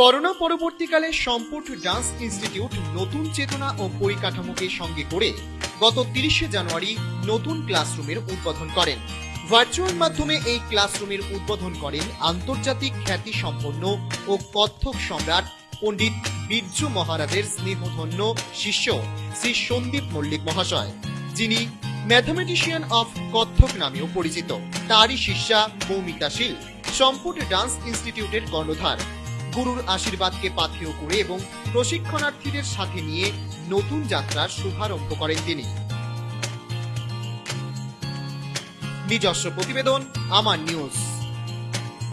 Corona পরবর্তীকালে সম্পূর্ণ dance institute নতুন চেতনা ও পরিকাঠামোকে সঙ্গে করে গত তিরিশে জানুয়ারি নতুন ক্লাসরুমের উদ্বোধন করেন। ভার্চুয়াল মাধ্যমে এই ক্লাসরুমের উদ্বোধন করেন আন্তর্জাতিক খ্যাতি সম্পন্ন ও কত্থক সম্রাট পণ্ডিত বীর্য মহারাজের স্নেহধন্য শিষ্য শ্রী সন্দীপ মল্লিক মহাশয়, যিনি ম্যাথমেটিশিয়ান অফ কত্থক নামেও পরিচিত। তারই শিষ্যা মৌমিতা শীল সম্পুট ডান্স ইনস্টিটিউটের কর্ণধার। গুরুর আশীর্বাদকে পাথেয় করে এবং প্রশিক্ষণার্থীদের সাথে নিয়ে নতুন যাত্রার শুভারম্ভ করেন তিনি। নিজস্ব প্রতিবেদন, আমার নিউজ।